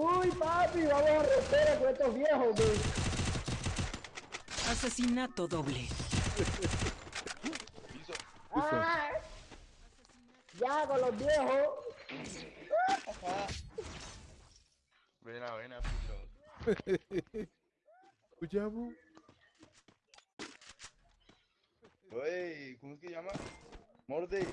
Uy, papi, vamos a romper con estos viejos, güey. Asesinato doble. ¡Ah! Ya con los viejos. Buena, buena, a Escuchamos. Oye, ¿cómo es que llama? Morde.